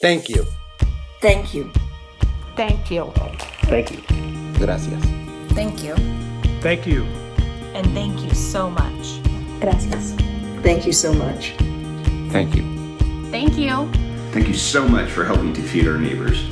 Thank you. Thank you. Thank you. Thank you. Gracias. Thank you. Thank you. And thank you so much. Gracias. Thank you so much. Thank you. Thank you. Thank you so much for helping to feed our neighbors.